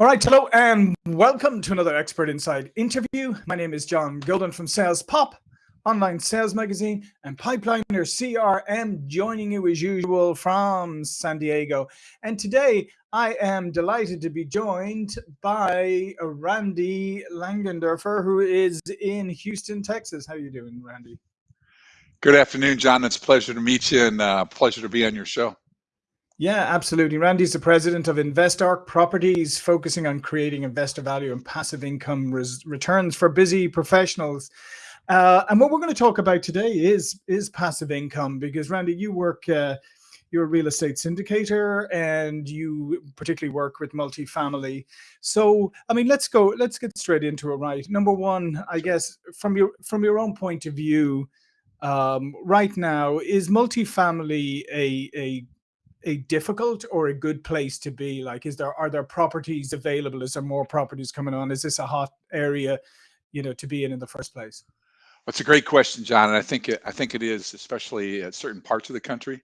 All right, hello and welcome to another Expert Insights interview. My name is John Golden from Sales Pop, online sales magazine, and Pipeliner CRM, joining you as usual from San Diego. And today I am delighted to be joined by Randy Langendorfer, who is in Houston, Texas. How are you doing, Randy? Good afternoon, John. It's a pleasure to meet you and uh, pleasure to be on your show. Yeah, absolutely. Randy's the president of InvestArk Properties, focusing on creating investor value and passive income res- returns for busy professionals. Uh, and what we're going to talk about today is is passive income because Randy, you work. Uh, you're a real estate syndicator and you particularly work with multifamily. So, I mean, let's go, let's get straight into it, right? Number one, I guess from your from your own point of view, um, right now, is multifamily a, a a difficult or a good place to be? Like, is there are there properties available? Is there more properties coming on? Is this a hot area, you know, to be in in the first place? That's a great question, John, and I think it, I think it is, especially at certain parts of the country.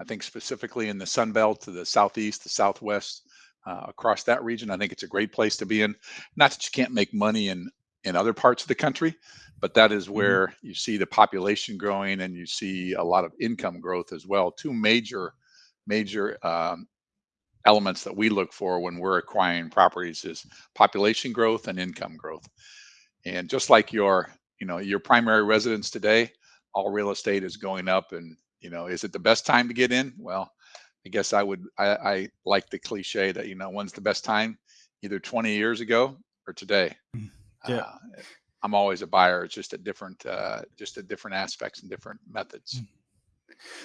I think specifically in the Sun Belt to the southeast, the southwest, uh, across that region, I think it's a great place to be in. Not that you can't make money in in other parts of the country, but that is mm-hmm. where mm-hmm. you see the population growing and you see a lot of income growth as well. Two major major um, elements that we look for when we're acquiring properties is population growth and income growth. And just like your, you know, your primary residence today, all real estate is going up. And you know, is it the best time to get in? Well, I guess I would. I, I like the cliche that you know, when's the best time? Either 20 years ago or today. Mm, yeah. Uh, I'm always a buyer. It's just at different, uh, just at different aspects and different methods. Mm.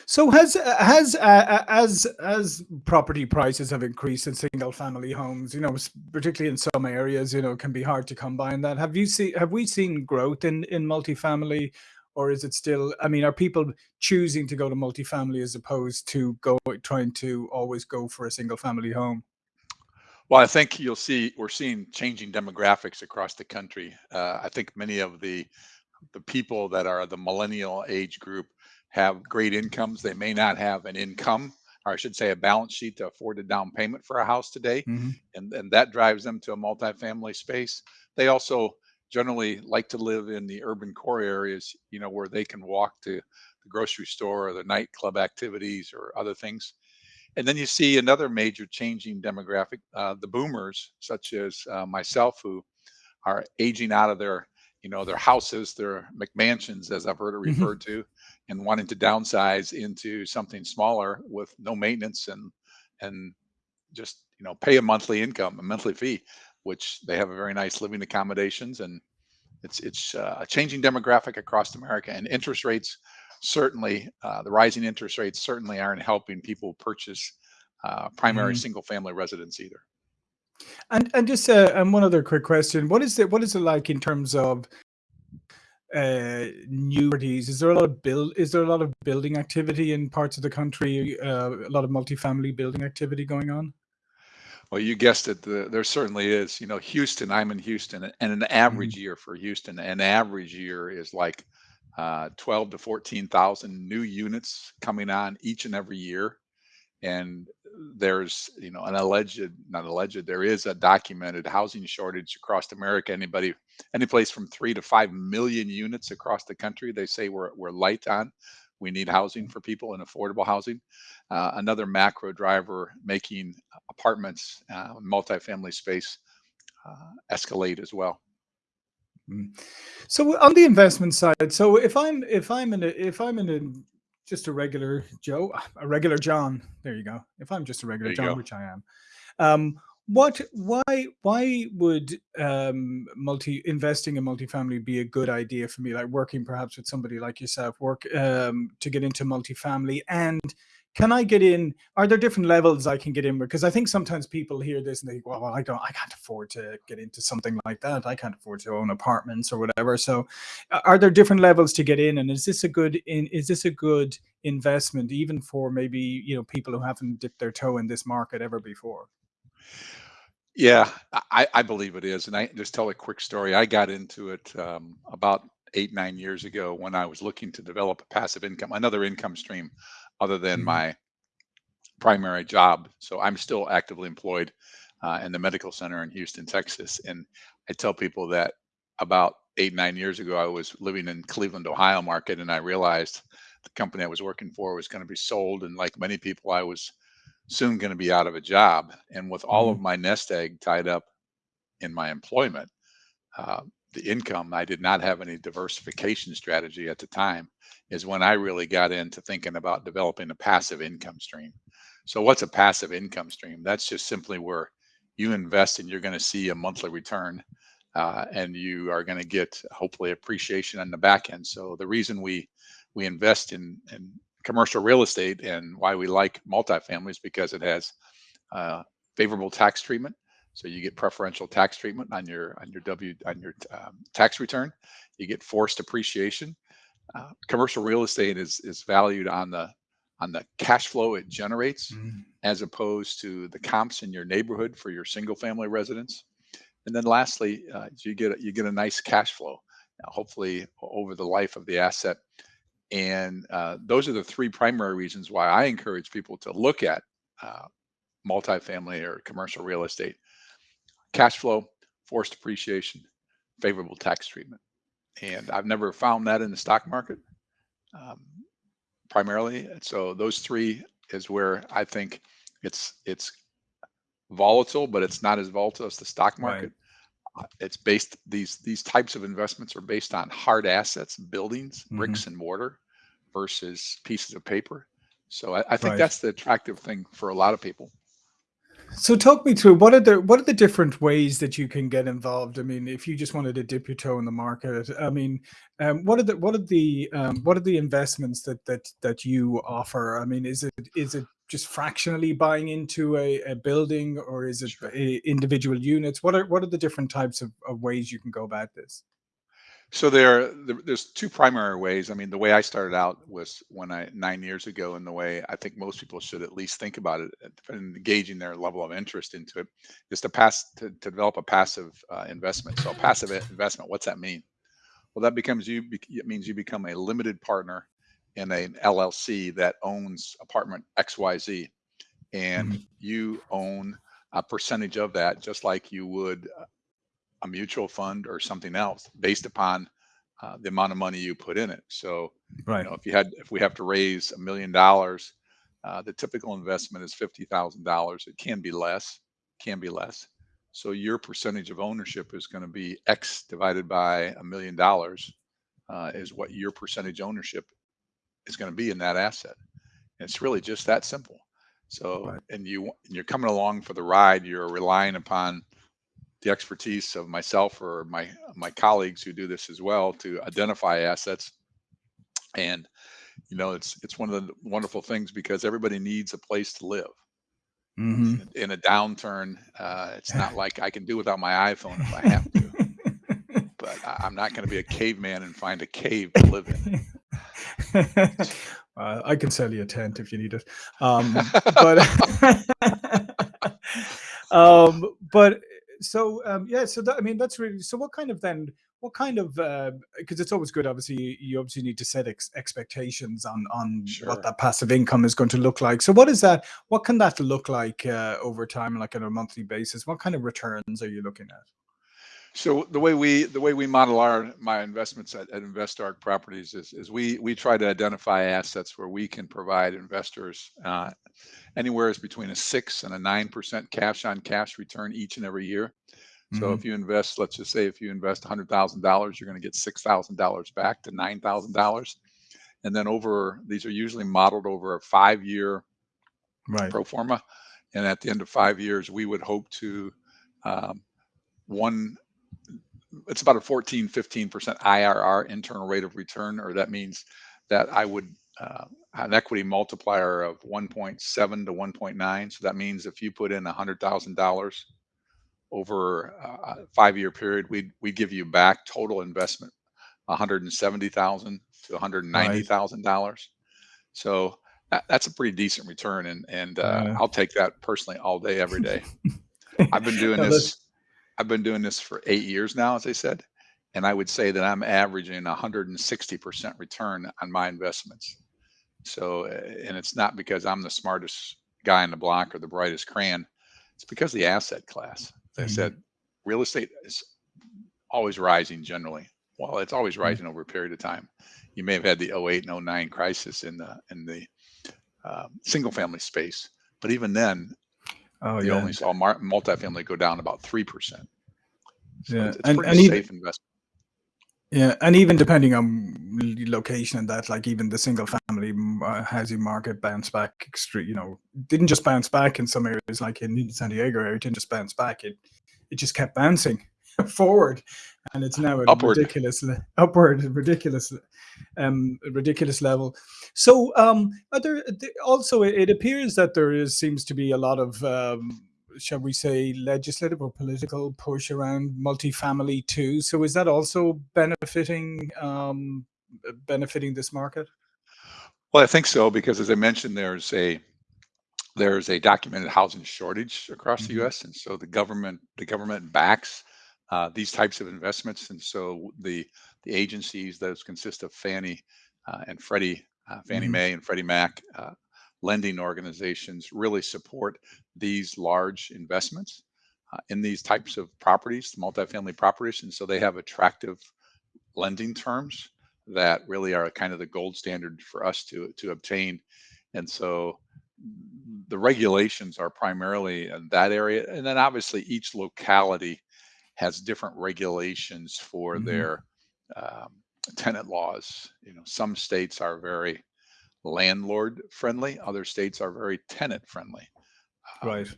So has has uh, uh, as as property prices have increased in single family homes, you know, particularly in some areas, you know, can be hard to combine that. Have you seen have we seen growth in in multifamily, or is it still? I mean, are people choosing to go to multifamily as opposed to go trying to always go for a single family home? Well, I think you'll see we're seeing changing demographics across the country. Uh, I think many of the the people that are the millennial age group have great incomes. They may not have an income, or I should say, a balance sheet to afford a down payment for a house today, mm-hmm. and and that drives them to a multifamily space. They also generally like to live in the urban core areas, you know, where they can walk to the grocery store or the nightclub activities or other things. And then you see another major changing demographic, uh, the boomers, such as uh, myself, who are aging out of their you know their houses their mcmansions as i've heard it mm-hmm. referred to and wanting to downsize into something smaller with no maintenance and and just you know pay a monthly income a monthly fee which they have a very nice living accommodations and it's it's uh, a changing demographic across america and interest rates certainly uh, the rising interest rates certainly aren't helping people purchase uh, primary mm-hmm. single family residence either and and just uh, and one other quick question: what is it? What is it like in terms of uh, new properties? Is there a lot of build? Is there a lot of building activity in parts of the country? Uh, a lot of multifamily building activity going on? Well, you guessed it. The, there certainly is. You know, Houston. I'm in Houston, and an Mm-hmm. average year for Houston, an average year is like uh, 12 to 14,000 new units coming on each and every year and there's you know an alleged not alleged there is a documented housing shortage across america. Anybody any place from three to five million units across the country they say we're, we're light on. We need housing for people and affordable housing. Uh, another macro driver making apartments uh, multifamily space uh, escalate as well. Mm. so on the investment side so if i'm if i'm in a if i'm in a just a regular Joe, a regular John. There you go. If I'm just a regular John, go. which I am, um, what, why, why would um, multi investing in multifamily be a good idea for me? Like working perhaps with somebody like yourself, work um, to get into multifamily and can I get in? Are there different levels I can get in? Because I think sometimes people hear this and they go, well, I don't, I can't afford to get into something like that. I can't afford to own apartments or whatever. So are there different levels to get in? And is this a good, in, is this a good investment even for maybe, you know, people who haven't dipped their toe in this market ever before? Yeah, I, I believe it is. And I just tell a quick story. I got into it um, about eight, nine years ago when I was looking to develop a passive income, another income stream other than mm-hmm. my primary job. So I'm still actively employed. uh, and the medical center in Houston, Texas. And I tell people that about eight, nine years ago, I was living in Cleveland, Ohio market, and I realized the company I was working for was going to be sold. And like many people, I was soon going to be out of a job. And with all of Mhm. my nest egg tied up in my employment, uh, the income, I did not have any diversification strategy at the time, is when I really got into thinking about developing a passive income stream. So, what's a passive income stream? That's just simply where you invest and you're going to see a monthly return uh, and you are going to get hopefully appreciation on the back end. So, the reason we we invest in, in commercial real estate and why we like multifamily is because it has uh, favorable tax treatment so you get preferential tax treatment on your on your W on your um, tax return. You get forced appreciation. Uh, commercial real estate is is valued on the on the cash flow it generates, Mhm. as opposed to the comps in your neighborhood for your single family residence. And then lastly, uh, you get a- you get a nice cash flow, uh, hopefully over the life of the asset. And uh, those are the three primary reasons why I encourage people to look at uh, multifamily or commercial real estate cash flow, forced appreciation, favorable tax treatment. And I've never found that in the stock market um, primarily. So those three is where I think it's it's volatile, but it's not as volatile as the stock Right. market. Uh, It's based these these types of investments are based on hard assets, buildings, Mhm. bricks and mortar versus pieces of paper. So I, I think Right. that's the attractive thing for a lot of people. So talk me through what are the what are the different ways that you can get involved? I mean, if you just wanted to dip your toe in the market, I mean, um, what are the what are the um, what are the investments that that that you offer? I mean, is it is it just fractionally buying into a, a building, or is it individual units? What are what are the different types of, of ways you can go about this? So there, there- there's two primary ways. I mean, the way I started out was when I nine years ago, and the way I think most people should at least think about it uh, and engaging their level of interest into it is to pass to, to develop a passive uh, investment. So a passive investment, what's that mean? Well, that becomes you. It means you become a limited partner in an LLC that owns apartment XYZ, and Mhm. you own a percentage of that, just like you would a mutual fund or something else based upon uh, the amount of money you put in it. So, right. you know, if you had, if we have to raise a million dollars, uh, the typical investment is fifty thousand dollars. It can be less, can be less. So your percentage of ownership is going to be X divided by a million dollars, uh, is what your percentage ownership is going to be in that asset. And it's really just that simple. So, Right. and you and you're coming along for the ride. You're relying upon the expertise of myself or my my colleagues who do this as well to identify assets. And you know it's it's one of the wonderful things because everybody needs a place to live. Hmm in, a- in a downturn uh, it's not like i can do without my iphone if i have to. But I, i'm not going to be a caveman and find a cave to live in. Uh, I can sell you a tent if you need it. Um, but um, but so um, yeah, so that, I mean that's really so. What kind of then? What kind of? Because it's always good. Obviously, you, you obviously need to set ex- expectations on on what that passive income is going to look like. So, what is that? What can that look like uh, over time, like on a monthly basis? What kind of returns are you looking at? So the way we the way we model our my investments at, at InvestArk Properties is is we we try to identify assets where we can provide investors uh, anywhere is between a six and a nine percent cash on cash return each and every year. So hmm if you invest, let's just say if you invest hundred thousand dollars, you're going to get six thousand dollars back to nine thousand dollars, and then over these are usually modeled over a five year Right. pro forma, and at the end of five years, we would hope to um, one it's about a 14 15% irr internal rate of return or that means that i would uh, an equity multiplier of 1.7 to 1.9 so that means if you put in $100000 over a five year period we'd, we'd give you back total investment 170000 to $190000 so that, that's a pretty decent return and and uh, Yeah. i'll take that personally all day every day. I've been doing No, this I've been doing this for eight years now, as I said, and I would say that I'm averaging 160% return on my investments. So, uh, and it's not because I'm the smartest guy in the block or the brightest crayon. It's because the asset class. As I said, real estate is always rising generally. Well, it's always Mhm. rising over a period of time. You may have had the 08 and 09 crisis in the in the um, single family space, but even then, Oh you yeah, only saw mar- multifamily go down about three percent. So yeah, it's, it's and pretty and even safe investment. yeah, and even depending on location and that, like even the single family uh, housing market bounced back extreme. You know, didn't just bounce back in some areas, like in San Diego area, it didn't just bounce back. It it just kept bouncing forward, and it's now at a Upward. ridiculous upward, ridiculous, um, ridiculous level. So, um, there also it appears that there is seems to be a lot of um, shall we say legislative or political push around multifamily too. So, is that also benefiting um, uh, benefiting this market? Well, I think so because, as I mentioned, there's a there's a documented housing shortage across the hmm U.S., and so the government the government backs uh, these types of investments, and so the the agencies those consist of Fannie uh, and Freddie, uh, Fannie hmm Mae and Freddie Mac, uh, lending organizations really support these large investments uh, in these types of properties, multifamily properties, and so they have attractive lending terms that really are kind of the gold standard for us to to obtain. And so the regulations are primarily in that area. And then obviously each locality has different regulations for hmm their um, tenant laws. You know, some states are very landlord friendly, other states are very tenant friendly. Right. Um,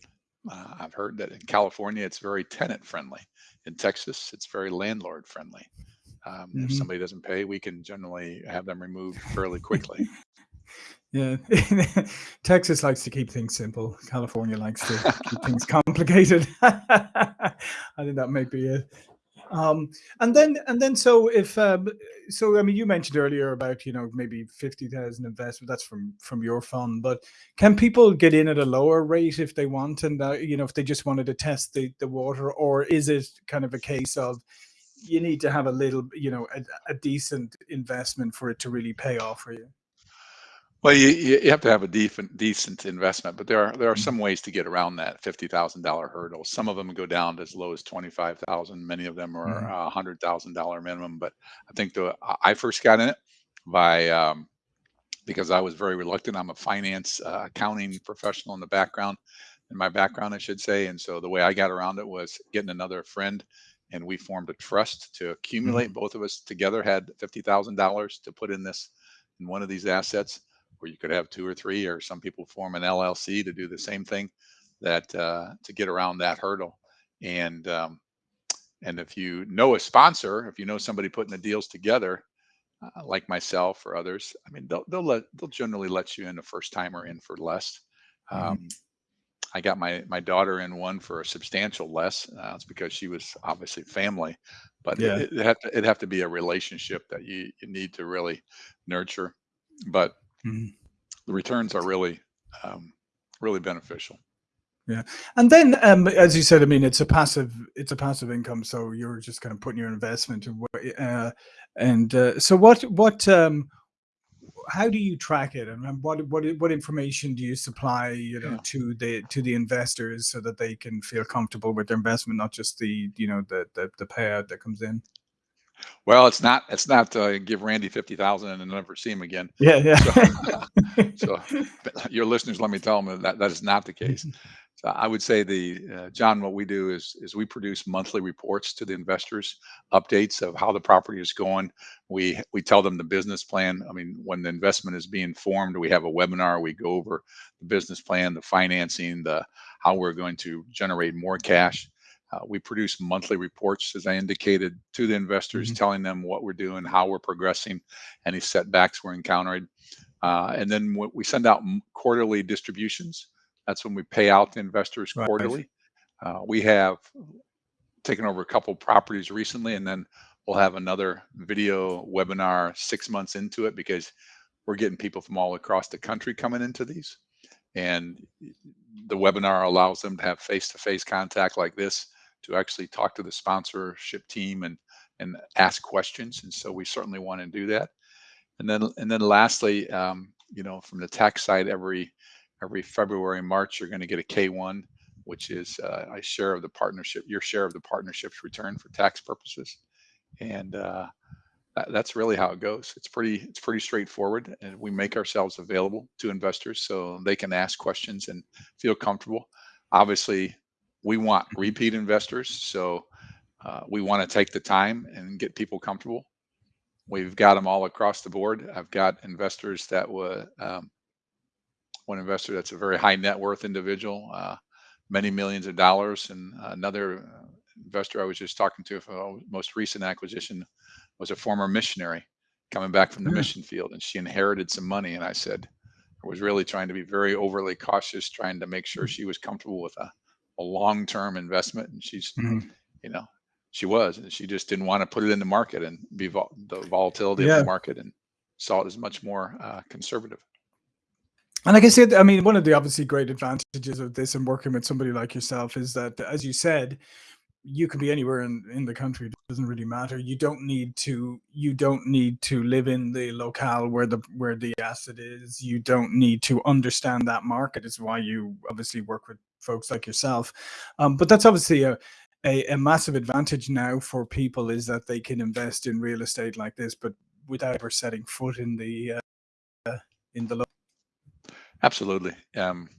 uh, I've heard that in California it's very tenant friendly. In Texas, it's very landlord friendly. Um, if hmm somebody doesn't pay, we can generally have them removed fairly quickly. Yeah, Texas likes to keep things simple. California likes to keep things complicated. I think that might be it. Um, and then, and then, so if, um, so I mean, you mentioned earlier about you know maybe fifty thousand investment. That's from from your fund, but can people get in at a lower rate if they want, and uh, you know if they just wanted to test the the water, or is it kind of a case of you need to have a little, you know, a, a decent investment for it to really pay off for you? Well, you, you have to have a decent decent investment, but there are there are Mhm. some ways to get around that fifty thousand dollar hurdle. Some of them go down to as low as twenty five thousand. Many of them are Mhm. a hundred thousand dollar minimum. But I think the I I first got in it by um, because I was very reluctant. I'm a finance uh, accounting professional in the background, in my background, I should say. And so the way I got around it was getting another friend, and we formed a trust to accumulate. Mhm. Both of us together had fifty thousand dollars to put in this in one of these assets, where you could have two or three, or some people form an LLC to do the same thing, that uh, to get around that hurdle. And um, and if you know a sponsor, if you know somebody putting the deals together, uh, like myself or others, I mean, they'll they'll let they'll generally let you in a first timer in for less. Mhm. Um, I got my my daughter in one for a substantial less. Uh, it's because she was obviously family, but it, Yeah. it have to it have to be a relationship that you you need to really nurture. But Mhm. the returns are really um, really beneficial. Yeah. And then, um, as you said, I mean, it's a passive, it's a passive income. So you're just kind of putting your investment away. Uh, and uh, so what, what, um, how do you track it and um, what what what information do you supply you know Yeah. to the to the investors so that they can feel comfortable with their investment not just the you know the the, the payout that comes in Well, it's not it's not uh, give Randy fifty thousand and never see him again. yeah So yeah so but your listeners, let me tell them that that is not the case. So I would say the uh, John, what we do is is we produce monthly reports to the investors, updates of how the property is going. We we tell them the business plan. I mean, when the investment is being formed, we have a webinar. We go over the business plan, the financing, the how we're going to generate more cash. Uh, we produce monthly reports, as I indicated, to the investors, Mhm. telling them what we're doing, how we're progressing, any setbacks we're encountering. Uh, and then w- we send out quarterly distributions. That's when we pay out the investors right quarterly. Uh, we have taken over a couple properties recently, and then we'll have another video webinar six months into it because we're getting people from all across the country coming into these. And the webinar allows them to have face-to-face contact like this to actually talk to the sponsorship team and and ask questions. And so we certainly want to do that. And then and then lastly, um, you know, from the tax side, every every February, March, you're going to get a K1 which is uh, a share of the partnership, your share of the partnership's return for tax purposes. And uh, that, that's really how it goes. It's pretty, it's pretty straightforward, and we make ourselves available to investors so they can ask questions and feel comfortable. Obviously, we want mm-hmm. repeat investors, so uh, we want to take the time and get people comfortable. We've got them all across the board. I've got investors that were um, one investor that's a very high net worth individual, uh, many millions of dollars, and another uh, investor I was just talking to for most recent acquisition was a former missionary coming back from the mm. mission field, and she inherited some money. And I said, I was really trying to be very overly cautious, trying to make sure she was comfortable with a, a long term investment. And she's, mm. you know, she was, and she just didn't want to put it in the market and be vol- the volatility yeah. of the market and saw it as much more uh, conservative. And like I said, I mean, one of the obviously great advantages of this and working with somebody like yourself is that, as you said, you can be anywhere in, in the country. It doesn't really matter. You don't need to you don't need to live in the locale where the where the asset is. You don't need to understand that market. Is why you obviously work with folks like yourself. Um, but that's obviously a, a, a massive advantage now for people is that they can invest in real estate like this, but without ever setting foot in the uh, in the. Absolutely. Um,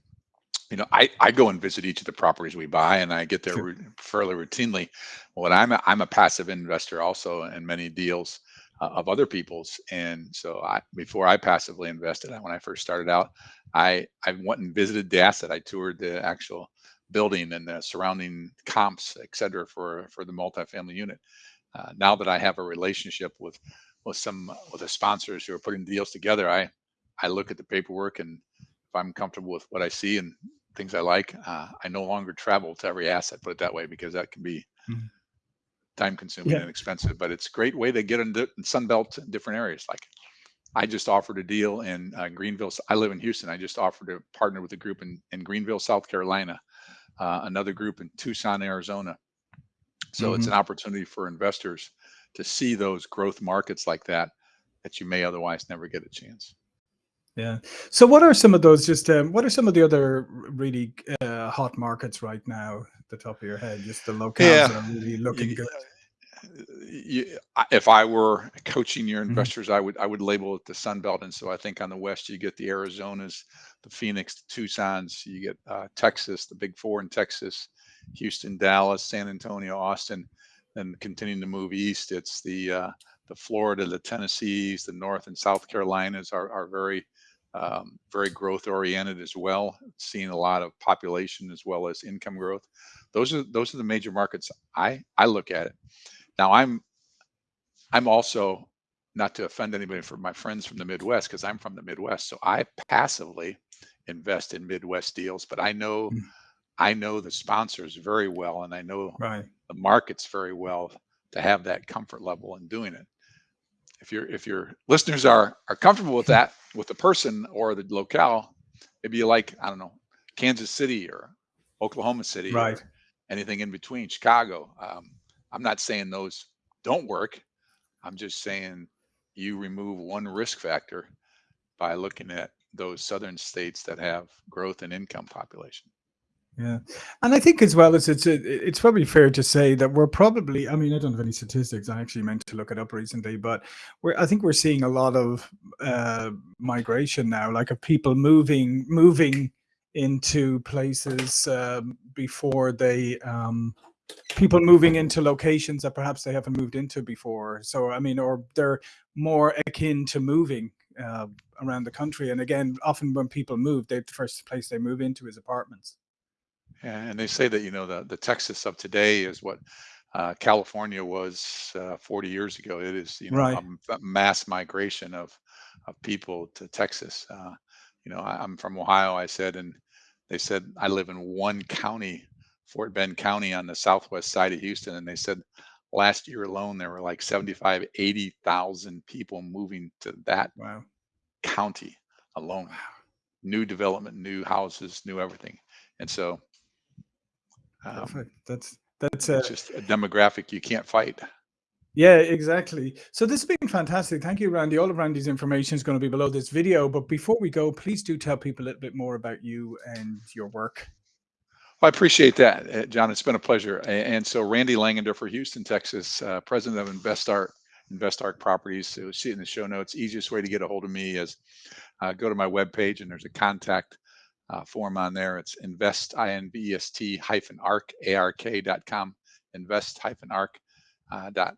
you know, I, I go and visit each of the properties we buy, and I get there sure. fairly routinely. What I'm a, I'm a passive investor also in many deals uh, of other people's, and so I before I passively invested, when I first started out, I I went and visited the asset. I toured the actual building and the surrounding comps, et cetera, for for the multifamily unit. Uh, now that I have a relationship with with some with the sponsors who are putting deals together, I I look at the paperwork and if I'm comfortable with what I see and things I like, uh, I no longer travel to every asset, put it that way, because that can be mm-hmm. Time consuming yeah. and expensive. But it's a great way to get into Sunbelt in different areas. Like I just offered a deal in uh, Greenville. I live in Houston. I just offered to partner with a group in, in Greenville, South Carolina, uh, another group in Tucson, Arizona. So mm-hmm. it's an opportunity for investors to see those growth markets like that that you may otherwise never get a chance. Yeah. So what are some of those just um, what are some of the other really uh, hot markets right now at the top of your head? Just the locales yeah. that are really looking you, good. You, if I were coaching your mm-hmm. investors, mm-hmm. I would I would label it the Sun Belt. And so I think on the west you get the Arizonas, the Phoenix, the Tucson's, you get uh, Texas, the Big Four in Texas, Houston, Dallas, San Antonio, Austin, and continuing to move east, it's the uh, the Florida, the Tennessees, the North and South Carolinas are are very um, very growth oriented as well, seeing a lot of population as well as income growth. Those are those are the major markets I I look at it. Now I'm I'm also not to offend anybody for my friends from the Midwest because I'm from the Midwest, so I passively invest in Midwest deals, but I know mm. I know the sponsors very well and I know right. the markets very well to have that comfort level in doing it if your if your listeners are are comfortable with that with the person or the locale maybe you like i don't know kansas city or oklahoma city right. anything in between chicago. Um, i'm not saying those don't work. I'm just saying you remove one risk factor by looking at those southern states that have growth and income population yeah, and I think as well as it's it's probably fair to say that we're probably. I mean, I don't have any statistics. I actually meant to look it up recently, but we're. I think we're seeing a lot of uh, migration now, like of people moving moving into places um, before they um, people moving into locations that perhaps they haven't moved into before. So I mean, or they're more akin to moving uh, around the country. And again, often when people move, they the first place they move into is apartments. And they say that, you know, the, the Texas of today is what uh, California was uh, 40 years ago. It is, you know, right. a, a, mass migration of, of people to Texas. Uh, you know, I, am from Ohio, I said, and they said I live in one county, Fort Bend County on the southwest side of Houston. And they said last year alone, there were like 75, 80,000 people moving to that wow. county alone. Wow. New development, new houses, new everything. And so um, Perfect. That's that's uh, just a demographic you can't fight. Yeah, exactly. So this has been fantastic. Thank you, Randy. All of Randy's information is going to be below this video. But before we go, please do tell people a little bit more about you and your work. Well, I appreciate that, uh, John. It's been a pleasure. And so Randy Langendorfer Houston, Texas, uh, president of InvestArk, InvestArk Properties. So see it in the show notes. Easiest way to get a hold of me is uh, go to my webpage and there's a contact uh, form on there. It's invest, I-N-V-E-S-T hyphen arc, A-R-K dot com, invest hyphen arc uh, dot,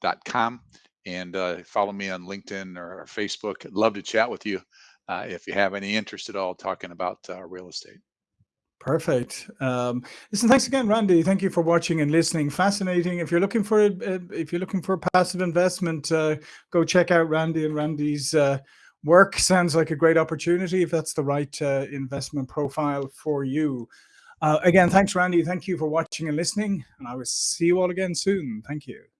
dot com. And uh, follow me on LinkedIn or Facebook. I'd love to chat with you uh, if you have any interest at all talking about uh, real estate. Perfect. Um, listen, thanks again, Randy. Thank you for watching and listening. Fascinating. If you're looking for if you're looking for a passive investment, uh, go check out Randy and Randy's uh, work. Sounds like a great opportunity if that's the right uh, investment profile for you. Uh, again, thanks, Randy. Thank you for watching and listening, and I will see you all again soon. Thank you.